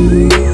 you.